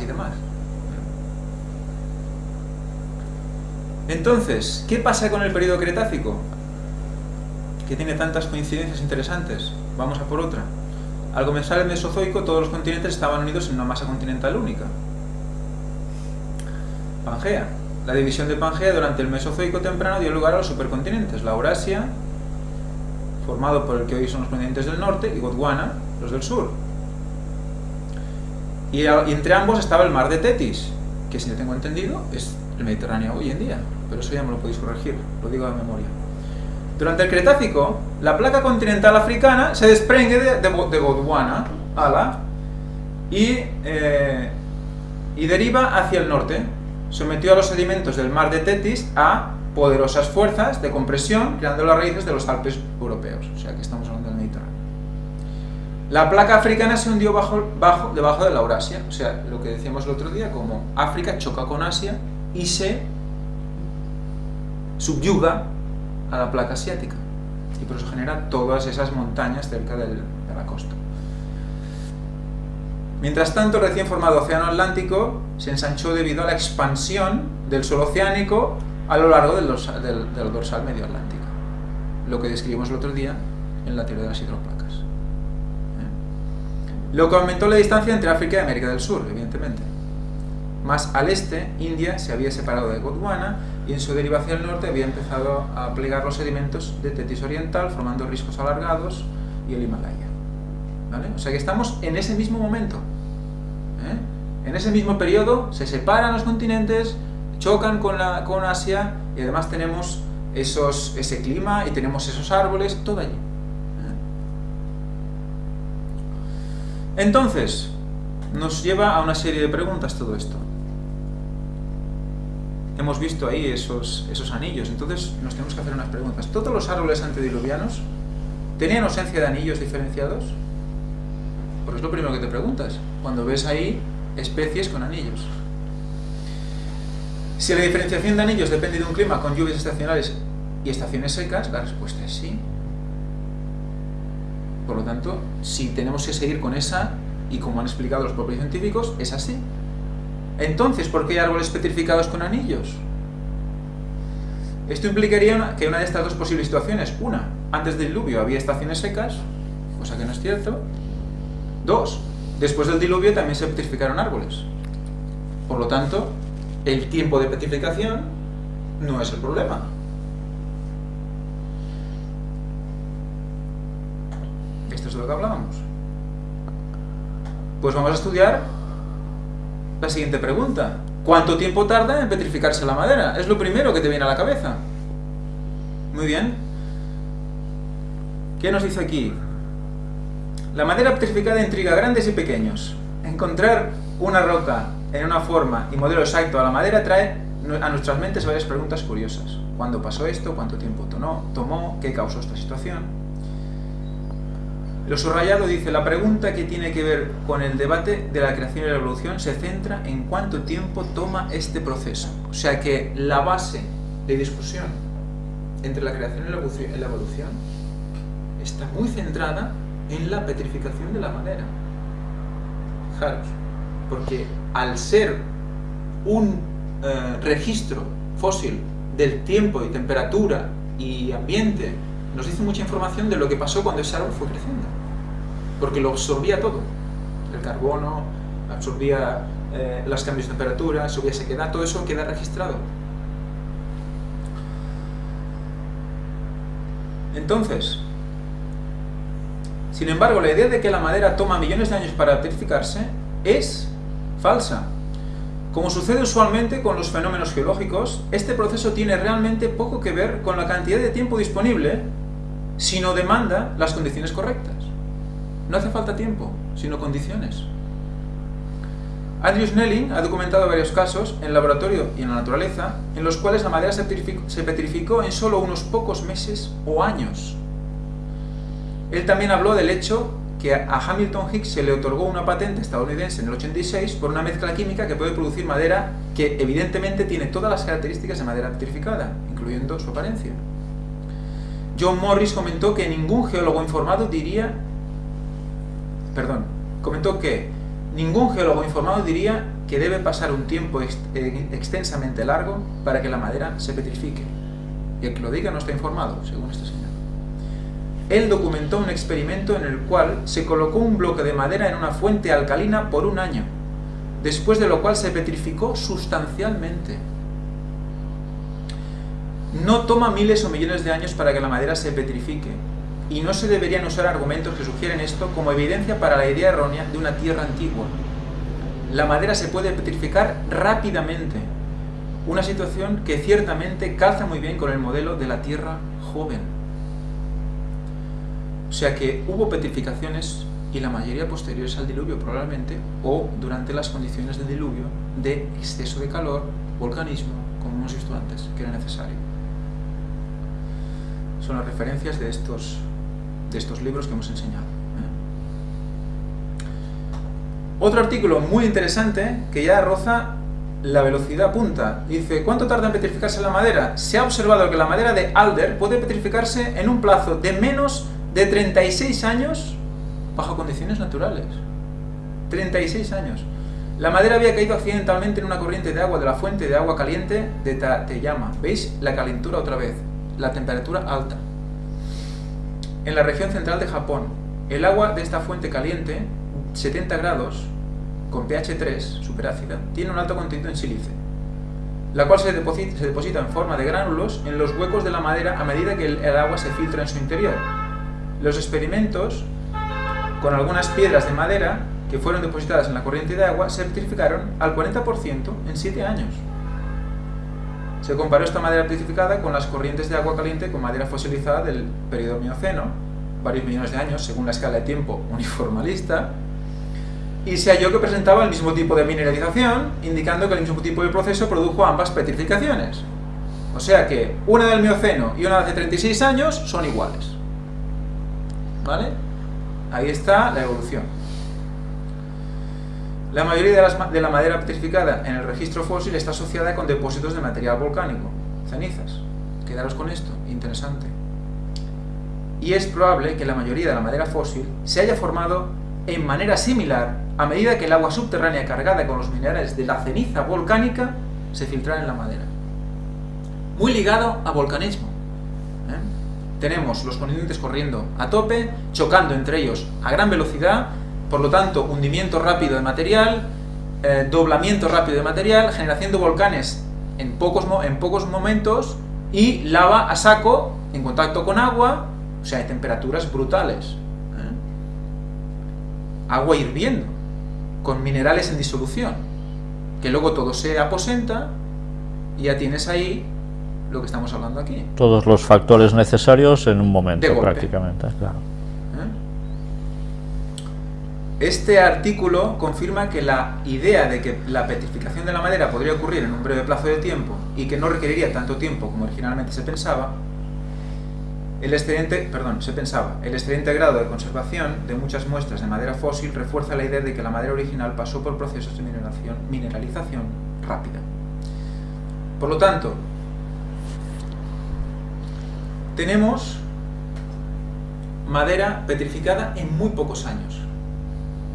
y demás. Entonces, ¿qué pasa con el periodo Cretácico? Que tiene tantas coincidencias interesantes. Vamos a por otra. Al comenzar el Mesozoico, todos los continentes estaban unidos en una masa continental única. Pangea. La división de Pangea durante el Mesozoico temprano dio lugar a los supercontinentes, la Eurasia, formado por el que hoy son los continentes del norte, y Gondwana, los del sur. Y, entre ambos estaba el mar de Tetis, que si no tengo entendido es el Mediterráneo hoy en día, pero eso ya me lo podéis corregir, lo digo de memoria. Durante el Cretácico, la placa continental africana se desprende de, Gondwana ala, y, eh, y deriva hacia el norte, sometió a los sedimentos del mar de Tetis a poderosas fuerzas de compresión, creando las raíces de los Alpes europeos. O sea, que estamos hablando del Mediterráneo. La placa africana se hundió bajo, bajo, debajo de la Eurasia, o sea, lo que decíamos el otro día, como África choca con Asia y se subyuga a la placa asiática. Y por eso genera todas esas montañas cerca de la costa. Mientras tanto, el recién formado Océano Atlántico se ensanchó debido a la expansión del suelo oceánico a lo largo del dorsal, medio atlántico, lo que describimos el otro día en la teoría de las hidroplacas. Lo que aumentó la distancia entre África y América del Sur, evidentemente. Más al este, India se había separado de Gondwana y en su deriva hacia el norte había empezado a plegar los sedimentos de Tetis Oriental, formando riscos alargados y el Himalaya. O sea que estamos en ese mismo momento. ¿eh? En ese mismo periodo se separan los continentes, chocan con, la, con Asia y además tenemos esos, ese clima y tenemos esos árboles, todo allí. ¿eh? Entonces, nos lleva a una serie de preguntas todo esto. Hemos visto ahí esos, esos anillos, entonces nos tenemos que hacer unas preguntas. ¿Todos los árboles antediluvianos tenían ausencia de anillos diferenciados? Porque es lo primero que te preguntas, cuando ves ahí especies con anillos. Si la diferenciación de anillos depende de un clima con lluvias estacionales y estaciones secas, la respuesta es sí. Por lo tanto, si tenemos que seguir con esa, y como han explicado los propios científicos, es así. Entonces, ¿por qué hay árboles petrificados con anillos? Esto implicaría que una de estas dos posibles situaciones, una, antes del diluvio había estaciones secas, cosa que no es cierto, Dos, después del diluvio también se petrificaron árboles. Por lo tanto, el tiempo de petrificación no es el problema. Esto es de lo que hablábamos. Pues vamos a estudiar la siguiente pregunta. ¿Cuánto tiempo tarda en petrificarse la madera? Es lo primero que te viene a la cabeza. Muy bien. ¿Qué nos dice aquí? La madera petrificada intriga a grandes y pequeños. Encontrar una roca en una forma y modelo exacto a la madera trae a nuestras mentes varias preguntas curiosas. ¿Cuándo pasó esto? ¿Cuánto tiempo tomó? ¿Qué causó esta situación? Lo subrayado dice, la pregunta que tiene que ver con el debate de la creación y la evolución se centra en cuánto tiempo toma este proceso. O sea que la base de discusión entre la creación y la evolución está muy centrada en la petrificación de la madera. Fijaros, porque al ser un eh, registro fósil del tiempo y temperatura y ambiente, nos dice mucha información de lo que pasó cuando ese árbol fue creciendo. Porque lo absorbía todo. El carbono, absorbía eh, los cambios de temperatura, absorbía sequedad, todo eso queda registrado. Entonces, sin embargo, la idea de que la madera toma millones de años para petrificarse es falsa. Como sucede usualmente con los fenómenos geológicos, este proceso tiene realmente poco que ver con la cantidad de tiempo disponible, sino demanda las condiciones correctas. No hace falta tiempo, sino condiciones. Andrew Snelling ha documentado varios casos, en laboratorio y en la naturaleza, en los cuales la madera se petrificó en solo unos pocos meses o años. Él también habló del hecho que a Hamilton Hicks se le otorgó una patente estadounidense en el 86 por una mezcla química que puede producir madera que evidentemente tiene todas las características de madera petrificada, incluyendo su apariencia. John Morris comentó que ningún geólogo informado diría... Perdón, comentó que ningún geólogo informado diría que debe pasar un tiempo eh, extensamente largo para que la madera se petrifique. Y el que lo diga no está informado, según este señor. Él documentó un experimento en el cual se colocó un bloque de madera en una fuente alcalina por un año, después de lo cual se petrificó sustancialmente. No toma miles o millones de años para que la madera se petrifique, y no se deberían usar argumentos que sugieren esto como evidencia para la idea errónea de una tierra antigua. La madera se puede petrificar rápidamente, una situación que ciertamente calza muy bien con el modelo de la tierra joven. O sea que hubo petrificaciones y la mayoría posteriores al diluvio probablemente, o durante las condiciones de diluvio, de exceso de calor, volcanismo, como hemos visto antes, que era necesario. Son las referencias de estos de estos libros que hemos enseñado. ¿eh? Otro artículo muy interesante que ya roza la velocidad punta. Dice, ¿cuánto tarda en petrificarse la madera? Se ha observado que la madera de alder puede petrificarse en un plazo de menos de 36 años bajo condiciones naturales. 36 años. La madera había caído accidentalmente en una corriente de agua de la fuente de agua caliente de Tateyama. ¿Veis? La calentura otra vez. La temperatura alta en la región central de Japón. El agua de esta fuente caliente, 70 grados, con pH 3, superácida, tiene un alto contenido en sílice, la cual se deposita, en forma de gránulos en los huecos de la madera a medida que el, agua se filtra en su interior. Los experimentos con algunas piedras de madera que fueron depositadas en la corriente de agua se petrificaron al 40% en 7 años. Se comparó esta madera petrificada con las corrientes de agua caliente con madera fosilizada del periodo Mioceno, varios millones de años según la escala de tiempo uniformalista, y se halló que presentaba el mismo tipo de mineralización, indicando que el mismo tipo de proceso produjo ambas petrificaciones. O sea que una del Mioceno y una de hace 36 años son iguales. ¿Vale? Ahí está la evolución. La mayoría de, la madera petrificada en el registro fósil está asociada con depósitos de material volcánico, cenizas. Quedaros con esto, interesante. Y es probable que la mayoría de la madera fósil se haya formado en manera similar a medida que el agua subterránea cargada con los minerales de la ceniza volcánica se filtrara en la madera. Muy ligado a volcanismo. ¿eh? Tenemos los continentes corriendo a tope, chocando entre ellos a gran velocidad, por lo tanto, hundimiento rápido de material, eh, doblamiento rápido de material, generación de volcanes en pocos, en pocos momentos y lava a saco en contacto con agua, o sea, hay temperaturas brutales. ¿eh? Agua hirviendo, con minerales en disolución, que luego todo se aposenta y ya tienes ahí lo que estamos hablando aquí. Todos los factores necesarios en un momento, prácticamente, claro. Este artículo confirma que la idea de que la petrificación de la madera podría ocurrir en un breve plazo de tiempo y que no requeriría tanto tiempo como originalmente se pensaba, el excedente, perdón, se pensaba, el excelente grado de conservación de muchas muestras de madera fósil refuerza la idea de que la madera original pasó por procesos de mineralización rápida. Por lo tanto, tenemos madera petrificada en muy pocos años.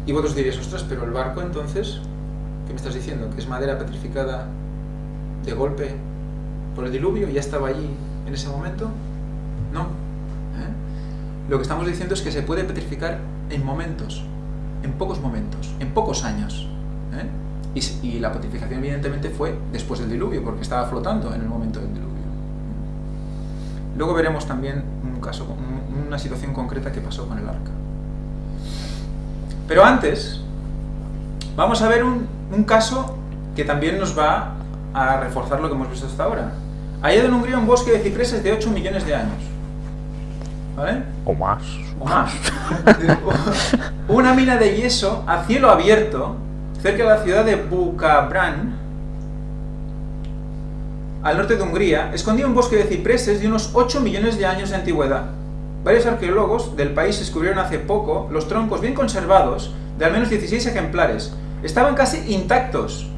Y vosotros diréis, ostras, pero el barco entonces, ¿qué me estás diciendo? ¿Que es madera petrificada de golpe por el diluvio y ya estaba allí en ese momento? No. ¿eh? Lo que estamos diciendo es que se puede petrificar en momentos, en pocos momentos, en pocos años. ¿eh? Y, la petrificación evidentemente fue después del diluvio, porque estaba flotando en el momento del diluvio. Luego veremos también un caso, una situación concreta que pasó con el arca. Pero antes, vamos a ver un, caso que también nos va a reforzar lo que hemos visto hasta ahora. Hallado en Hungría un bosque de cipreses de 8 millones de años. ¿Vale? O más. O más. Una mina de yeso a cielo abierto cerca de la ciudad de Bukabran, al norte de Hungría, escondía un bosque de cipreses de unos 8 millones de años de antigüedad. Varios arqueólogos del país descubrieron hace poco los troncos bien conservados de al menos 16 ejemplares. Estaban casi intactos.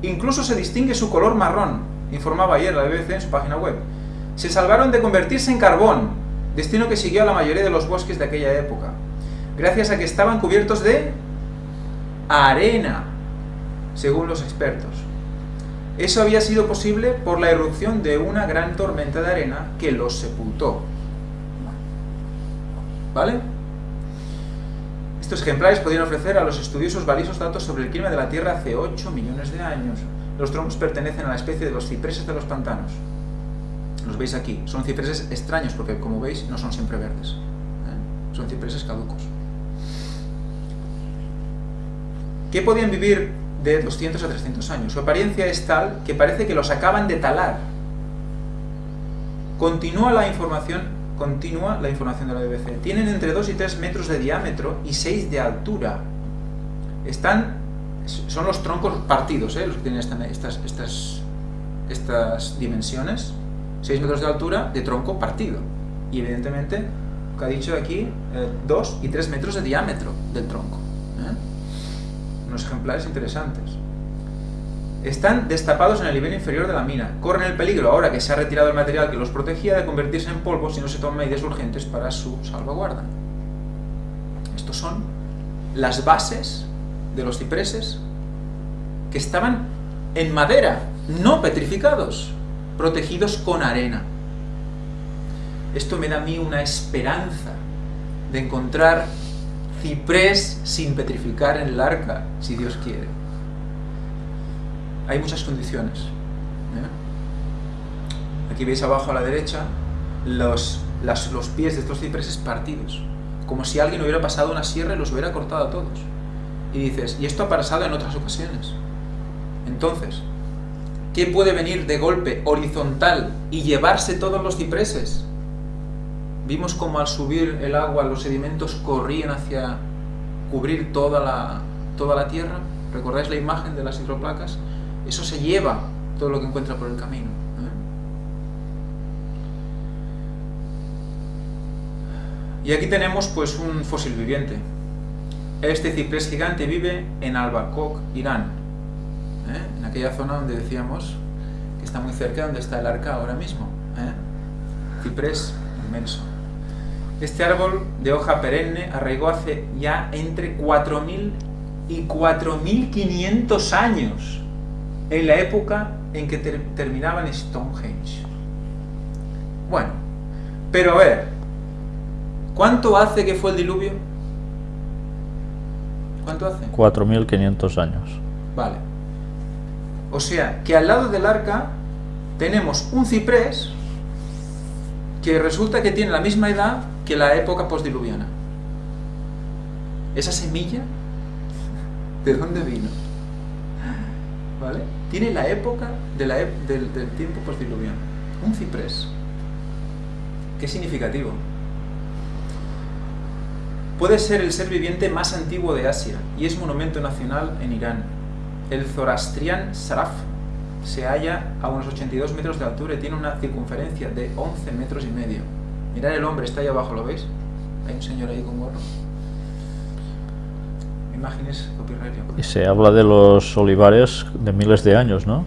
Incluso se distingue su color marrón, informaba ayer la BBC en su página web. Se salvaron de convertirse en carbón, destino que siguió a la mayoría de los bosques de aquella época, gracias a que estaban cubiertos de arena, según los expertos. Eso había sido posible por la erupción de una gran tormenta de arena que los sepultó. ¿Vale? Estos ejemplares podrían ofrecer a los estudiosos valiosos datos sobre el clima de la Tierra hace 8 millones de años. Los troncos pertenecen a la especie de los cipreses de los pantanos. Los veis aquí. Son cipreses extraños porque, como veis, no son siempre verdes. ¿eh? Son cipreses caducos. ¿Qué podían vivir de 200 a 300 años. Su apariencia es tal que parece que los acaban de talar. Continúa la información, continúa la información de la BBC. Tienen entre 2 y 3 metros de diámetro y 6 de altura. Están, son los troncos partidos, ¿eh? los que tienen estas, estas, estas dimensiones. 6 metros de altura de tronco partido. Y evidentemente, lo que ha dicho aquí, 2 eh, y 3 metros de diámetro del tronco unos ejemplares interesantes. Están destapados en el nivel inferior de la mina. Corren el peligro, ahora que se ha retirado el material que los protegía, de convertirse en polvo si no se toman medidas urgentes para su salvaguarda. Estos son las bases de los cipreses que estaban en madera, no petrificados, protegidos con arena. Esto me da a mí una esperanza de encontrar ciprés sin petrificar en el arca, si Dios quiere. Hay muchas condiciones. ¿eh? Aquí veis abajo a la derecha los, los pies de estos cipreses partidos, como si alguien hubiera pasado una sierra y los hubiera cortado a todos. Y dices, y esto ha pasado en otras ocasiones. Entonces, ¿qué puede venir de golpe horizontal y llevarse todos los cipreses? Vimos como al subir el agua los sedimentos corrían hacia cubrir toda la, toda la tierra. ¿Recordáis la imagen de las hidroplacas? Eso se lleva todo lo que encuentra por el camino. Y aquí tenemos pues un fósil viviente. Este ciprés gigante vive en Albacok, Irán, ¿eh? en aquella zona donde decíamos que está muy cerca donde está el arca ahora mismo. ¿eh? Ciprés inmenso. Este árbol de hoja perenne arraigó hace ya entre 4.000 y 4.500 años, en la época en que terminaban Stonehenge. Bueno, pero a ver, ¿cuánto hace que fue el diluvio? ¿Cuánto hace? 4.500 años. Vale. O sea, que al lado del arca tenemos un ciprés que resulta que tiene la misma edad que la época postdiluviana. Esa semilla, ¿de dónde vino? ¿Vale? Tiene la época del, del tiempo postdiluviano. Un ciprés. Qué significativo. Puede ser el ser viviente más antiguo de Asia y es monumento nacional en Irán. El Zoroastrian Saraf se halla a unos 82 metros de altura y tiene una circunferencia de 11 metros y medio. Mirad el hombre, está ahí abajo, ¿lo veis? Hay un señor ahí con gorro. Imágenes copyright. Y se habla de los olivares de miles de años, ¿no?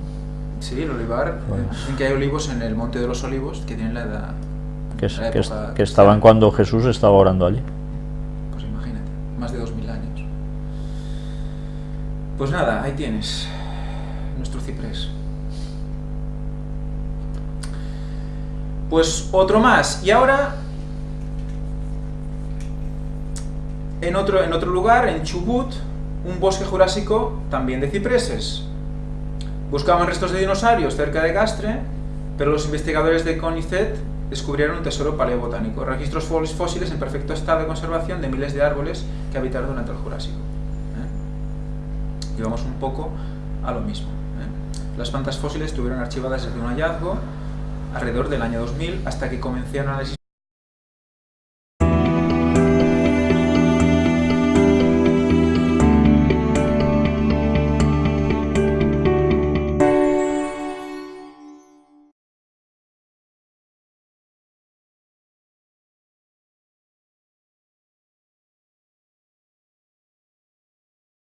Sí, el olivar, pues. dicen que hay olivos en el Monte de los Olivos que tienen la edad... Que, que, estaban cuando Jesús estaba orando allí. Pues imagínate, más de 2000 años. Pues nada, ahí tienes nuestro ciprés. Pues otro más. Y ahora, en otro, lugar, en Chubut, un bosque jurásico también de cipreses. Buscaban restos de dinosaurios cerca de Castre, pero los investigadores de CONICET descubrieron un tesoro paleobotánico, registros fósiles en perfecto estado de conservación de miles de árboles que habitaron durante el Jurásico. ¿eh? vamos un poco a lo mismo. ¿eh? Las plantas fósiles estuvieron archivadas desde un hallazgo alrededor del año 2000 hasta que comenzaron a